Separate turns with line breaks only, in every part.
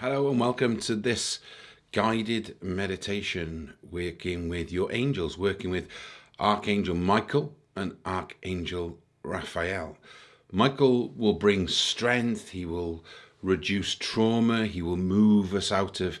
Hello and welcome to this guided meditation working with your angels, working with Archangel Michael and Archangel Raphael. Michael will bring strength, he will reduce trauma, he will move us out of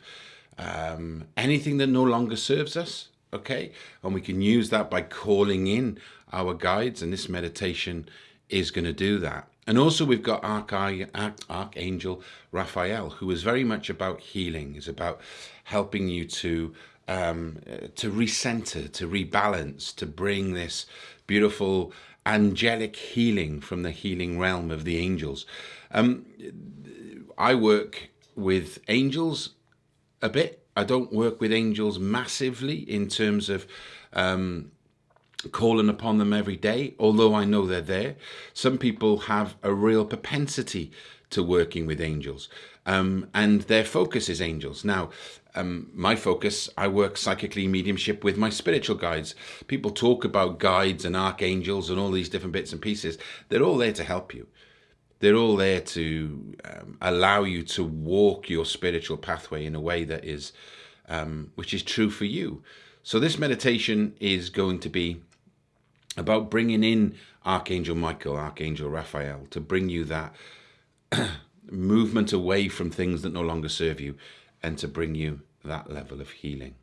um, anything that no longer serves us, okay? And we can use that by calling in our guides, and this meditation is going to do that. And also we've got Archangel Raphael, who is very much about healing, is about helping you to um, to recenter, to rebalance, to bring this beautiful angelic healing from the healing realm of the angels. Um, I work with angels a bit. I don't work with angels massively in terms of um, calling upon them every day, although I know they're there. Some people have a real propensity to working with angels, um, and their focus is angels. Now, um, my focus, I work psychically mediumship with my spiritual guides. People talk about guides and archangels and all these different bits and pieces. They're all there to help you. They're all there to um, allow you to walk your spiritual pathway in a way that is, um, which is true for you. So this meditation is going to be about bringing in Archangel Michael, Archangel Raphael, to bring you that movement away from things that no longer serve you and to bring you that level of healing.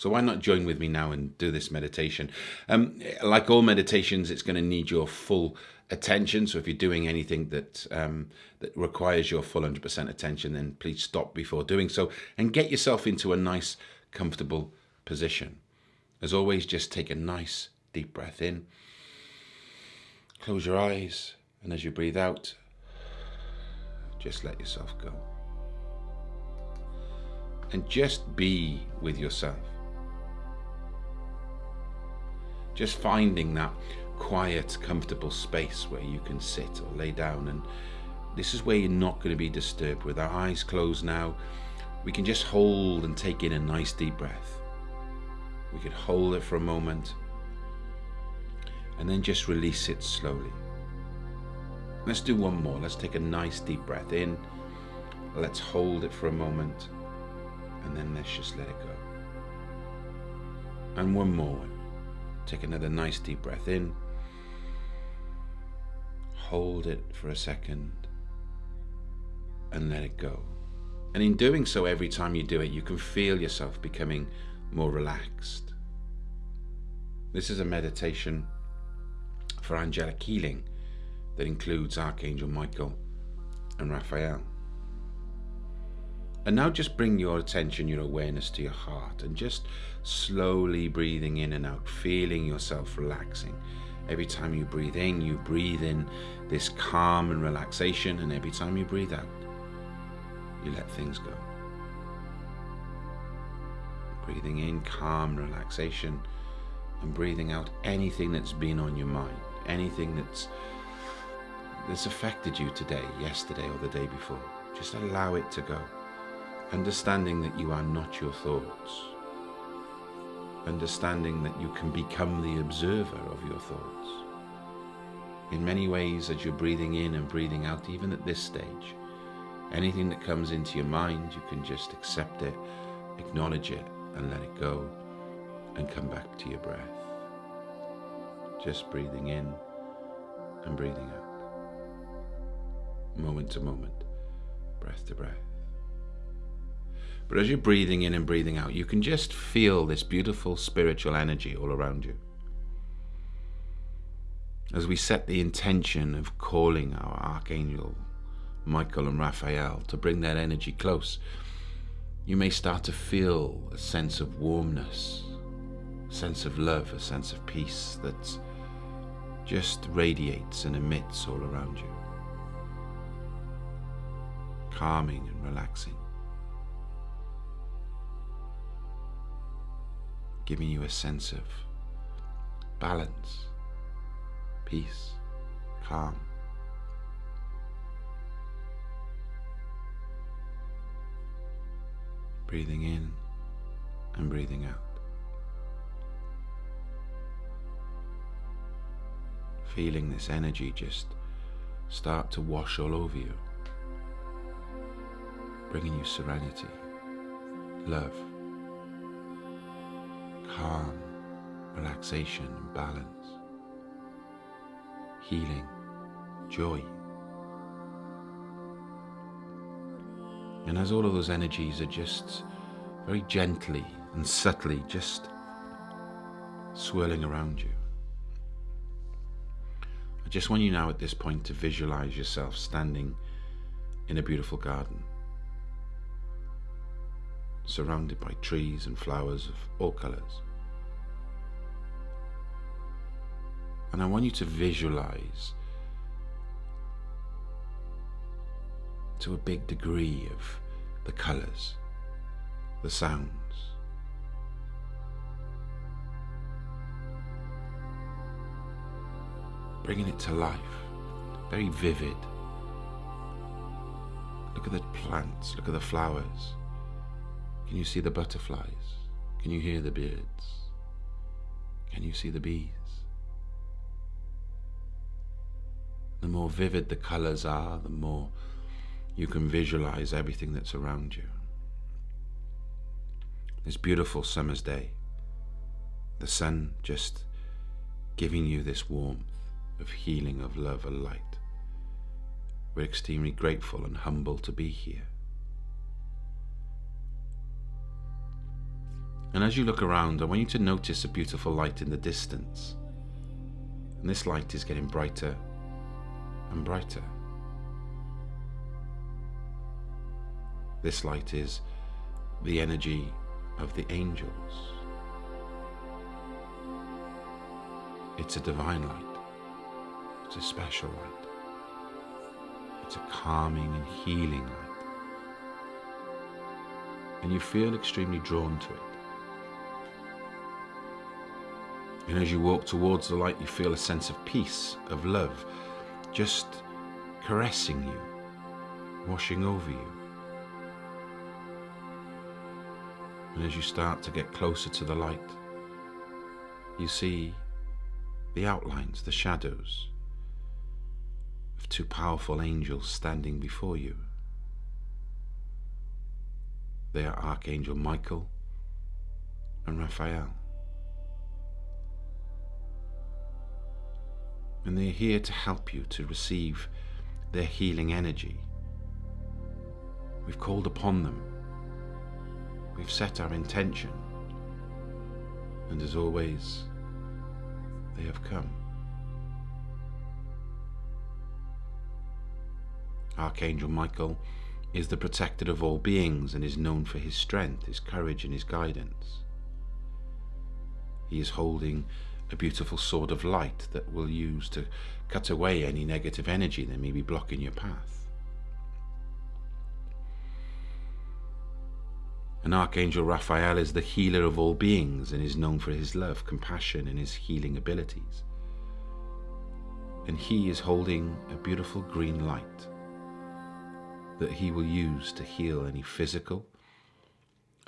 So why not join with me now and do this meditation? Um, like all meditations, it's going to need your full attention. So if you're doing anything that um, that requires your full 100% attention, then please stop before doing so and get yourself into a nice, comfortable position. As always, just take a nice deep breath in. Close your eyes, and as you breathe out, just let yourself go. And just be with yourself. Just finding that quiet, comfortable space where you can sit or lay down. And this is where you're not going to be disturbed. With our eyes closed now, we can just hold and take in a nice deep breath. We could hold it for a moment and then just release it slowly. Let's do one more. Let's take a nice deep breath in. Let's hold it for a moment and then let's just let it go. And one more. one. Take another nice deep breath in. Hold it for a second and let it go. And in doing so, every time you do it, you can feel yourself becoming more relaxed. This is a meditation for angelic healing that includes Archangel Michael and Raphael. And now just bring your attention, your awareness to your heart and just slowly breathing in and out, feeling yourself relaxing. Every time you breathe in, you breathe in this calm and relaxation, and every time you breathe out, you let things go. Breathing in calm relaxation and breathing out anything that's been on your mind, anything that's that's affected you today, yesterday or the day before. Just allow it to go. Understanding that you are not your thoughts. Understanding that you can become the observer of your thoughts. In many ways, as you're breathing in and breathing out, even at this stage, anything that comes into your mind, you can just accept it, acknowledge it, and let it go and come back to your breath. Just breathing in and breathing out. Moment to moment, breath to breath. But as you're breathing in and breathing out, you can just feel this beautiful spiritual energy all around you. As we set the intention of calling our Archangel Michael and Raphael to bring that energy close, you may start to feel a sense of warmness, a sense of love, a sense of peace that just radiates and emits all around you. Calming and relaxing. Giving you a sense of balance, peace, calm. Breathing in and breathing out. Feeling this energy just start to wash all over you. bringing you serenity, love, calm, relaxation and balance, healing, joy. And as all of those energies are just very gently and subtly just swirling around you, I just want you now at this point to visualize yourself standing in a beautiful garden, surrounded by trees and flowers of all colors. And I want you to visualize to a big degree of the colors, the sounds. Bringing it to life, very vivid. Look at the plants, look at the flowers. Can you see the butterflies? Can you hear the birds? Can you see the bees? The more vivid the colors are, the more you can visualize everything that's around you. This beautiful summer's day, the sun just giving you this warmth of healing, of love, and light. We're extremely grateful and humble to be here. And as you look around, I want you to notice a beautiful light in the distance. And this light is getting brighter and brighter. This light is the energy of the angels. It's a divine light. It's a special light. It's a calming and healing light. And you feel extremely drawn to it. And as you walk towards the light, you feel a sense of peace, of love, just caressing you, washing over you. And as you start to get closer to the light, you see the outlines, the shadows of two powerful angels standing before you. They are Archangel Michael and Raphael. And they're here to help you to receive their healing energy. We've called upon them We've set our intention, and as always, they have come. Archangel Michael is the protector of all beings and is known for his strength, his courage, and his guidance. He is holding a beautiful sword of light that will use to cut away any negative energy that may be blocking your path. And Archangel Raphael is the healer of all beings and is known for his love, compassion, and his healing abilities. And he is holding a beautiful green light that he will use to heal any physical,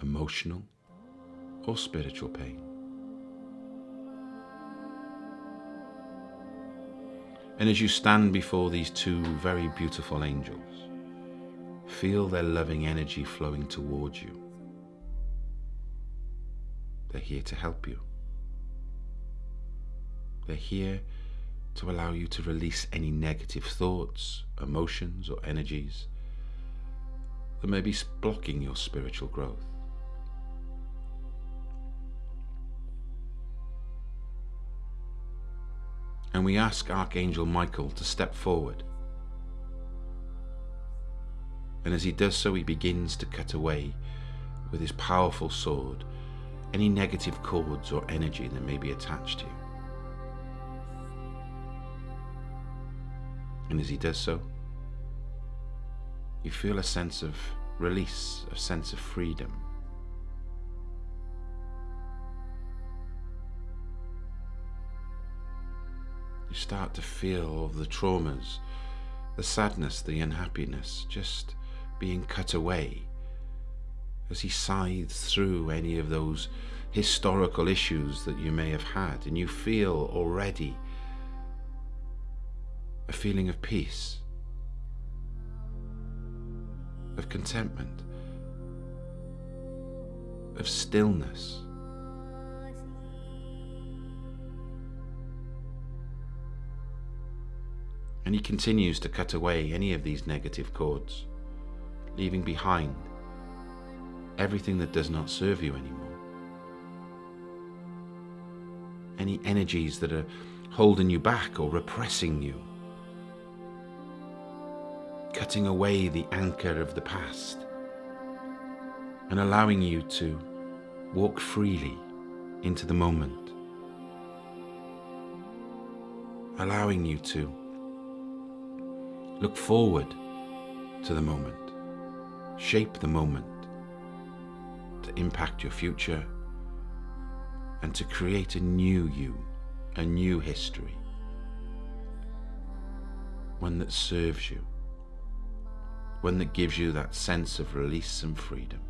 emotional, or spiritual pain. And as you stand before these two very beautiful angels, feel their loving energy flowing towards you. They're here to help you. They're here to allow you to release any negative thoughts, emotions, or energies that may be blocking your spiritual growth. And we ask Archangel Michael to step forward. And as he does so, he begins to cut away with his powerful sword any negative cords or energy that may be attached to you. And as he does so, you feel a sense of release, a sense of freedom. You start to feel the traumas, the sadness, the unhappiness just being cut away as he scythes through any of those historical issues that you may have had, and you feel already a feeling of peace. of contentment, of stillness. And he continues to cut away any of these negative cords, leaving behind everything that does not serve you anymore. Any energies that are holding you back or repressing you. Cutting away the anchor of the past and allowing you to walk freely into the moment. Allowing you to look forward to the moment, shape the moment to impact your future and to create a new you, a new history, one that serves you, one that gives you that sense of release and freedom.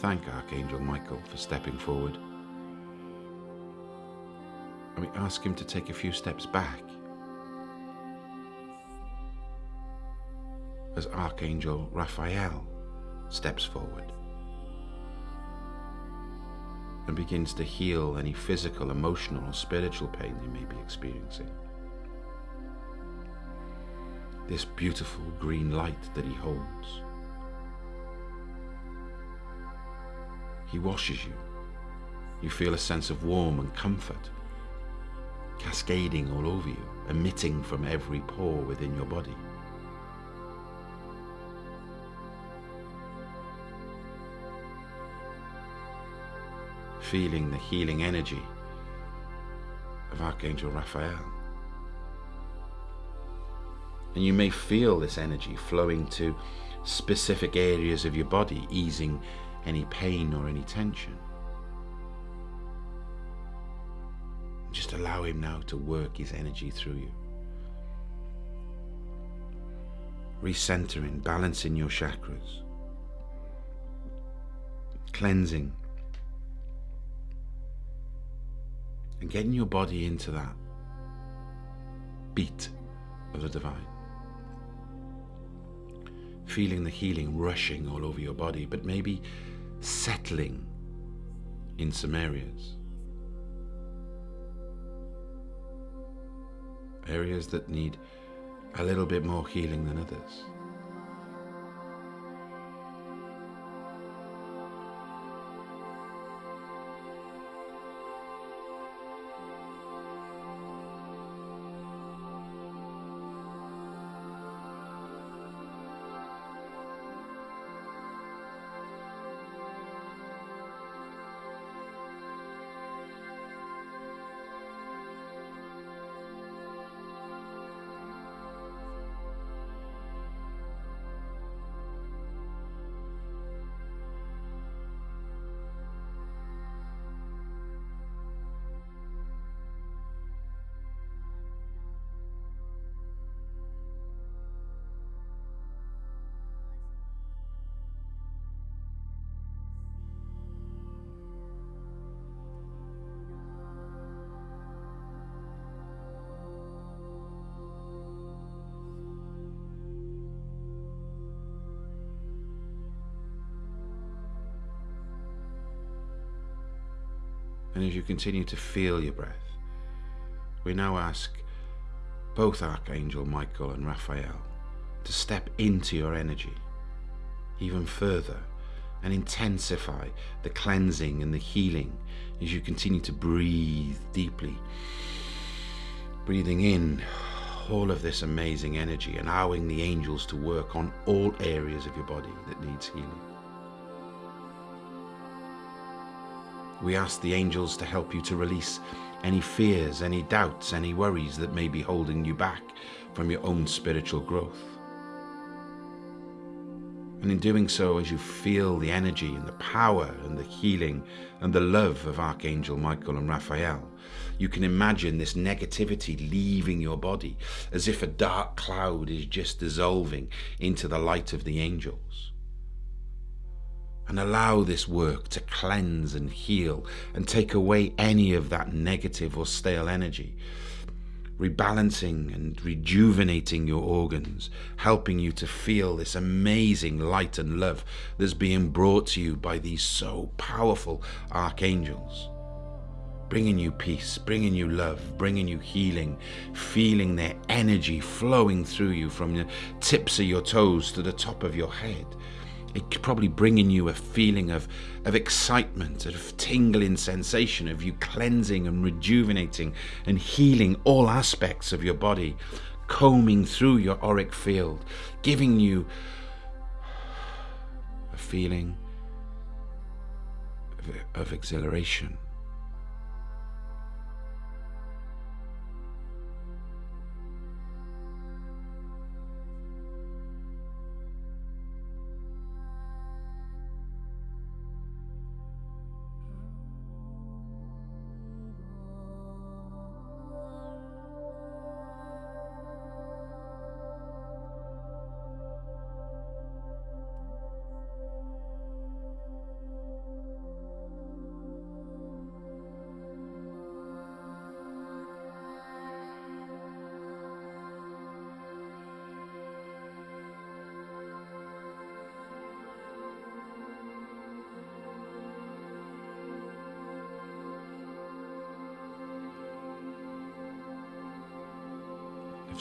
Thank Archangel Michael for stepping forward. And we ask him to take a few steps back as Archangel Raphael steps forward and begins to heal any physical, emotional, or spiritual pain you may be experiencing. This beautiful green light that he holds He washes you. You feel a sense of warmth and comfort cascading all over you, emitting from every pore within your body. Feeling the healing energy of Archangel Raphael. And you may feel this energy flowing to specific areas of your body, easing any pain or any tension. Just allow Him now to work His energy through you. Recentering, balancing your chakras, cleansing, and getting your body into that beat of the divine feeling the healing rushing all over your body, but maybe settling in some areas. Areas that need a little bit more healing than others. And as you continue to feel your breath, we now ask both Archangel Michael and Raphael to step into your energy even further and intensify the cleansing and the healing as you continue to breathe deeply. Breathing in all of this amazing energy, allowing the angels to work on all areas of your body that needs healing. We ask the angels to help you to release any fears, any doubts, any worries that may be holding you back from your own spiritual growth. And in doing so, as you feel the energy and the power and the healing and the love of Archangel Michael and Raphael, you can imagine this negativity leaving your body as if a dark cloud is just dissolving into the light of the angels. And allow this work to cleanse and heal and take away any of that negative or stale energy rebalancing and rejuvenating your organs, helping you to feel this amazing light and love that's being brought to you by these so powerful archangels. Bringing you peace, bringing you love, bringing you healing, feeling their energy flowing through you from the tips of your toes to the top of your head it could probably bringing you a feeling of, of excitement, of tingling sensation, of you cleansing and rejuvenating and healing all aspects of your body, combing through your auric field, giving you a feeling of, of exhilaration.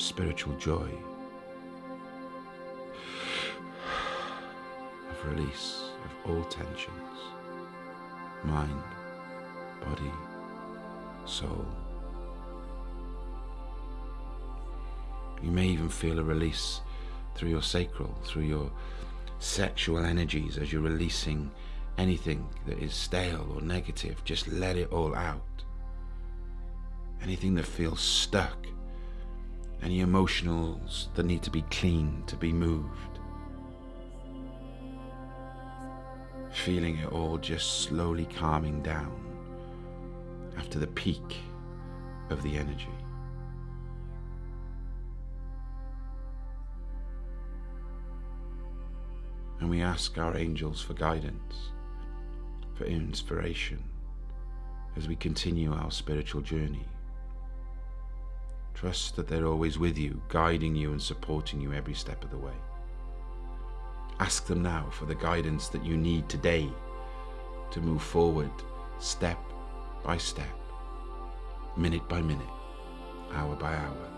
Spiritual joy, of release of all tensions, mind, body, soul. You may even feel a release through your sacral, through your sexual energies as you're releasing anything that is stale or negative. Just let it all out. Anything that feels stuck any emotionals that need to be cleaned, to be moved. Feeling it all just slowly calming down after the peak of the energy. And we ask our angels for guidance, for inspiration as we continue our spiritual journey. Trust that they're always with you, guiding you and supporting you every step of the way. Ask them now for the guidance that you need today to move forward step by step, minute by minute, hour by hour,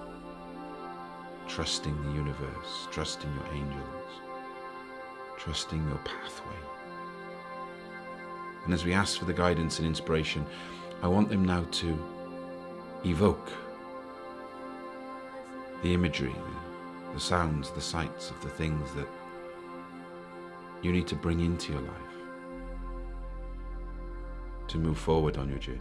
trusting the universe, trusting your angels, trusting your pathway. And as we ask for the guidance and inspiration, I want them now to evoke the imagery, the sounds, the sights of the things that you need to bring into your life to move forward on your journey.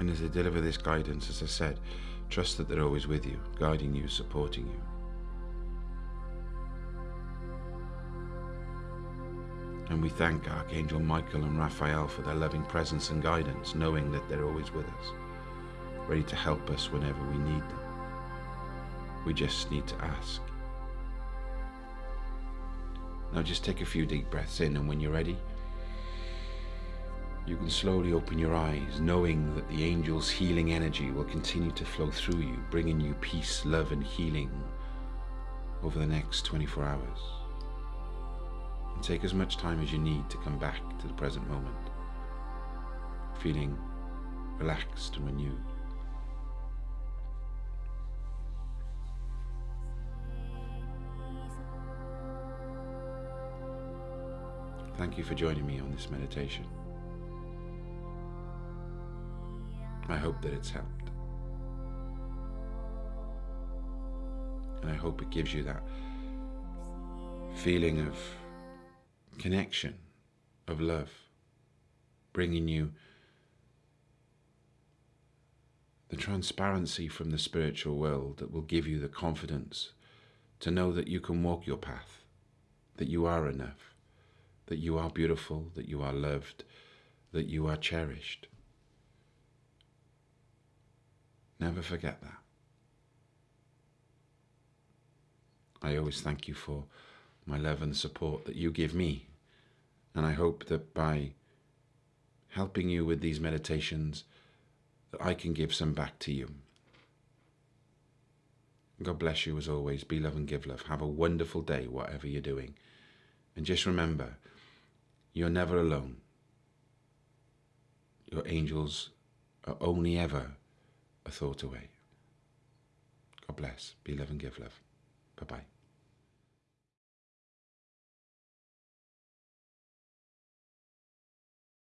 And as I deliver this guidance, as I said, Trust that they're always with you, guiding you, supporting you. And we thank Archangel Michael and Raphael for their loving presence and guidance, knowing that they're always with us, ready to help us whenever we need them. We just need to ask. Now just take a few deep breaths in, and when you're ready, you can slowly open your eyes, knowing that the angel's healing energy will continue to flow through you, bringing you peace, love, and healing over the next 24 hours. And take as much time as you need to come back to the present moment, feeling relaxed and renewed. Thank you for joining me on this meditation. Hope that it's helped. And I hope it gives you that feeling of connection, of love, bringing you the transparency from the spiritual world that will give you the confidence to know that you can walk your path, that you are enough, that you are beautiful, that you are loved, that you are cherished. Never forget that. I always thank you for my love and support that you give me. And I hope that by helping you with these meditations, that I can give some back to you. God bless you as always. Be love and give love. Have a wonderful day, whatever you're doing. And just remember, you're never alone. Your angels are only ever a thought away. God bless. Be love and give love. Bye bye.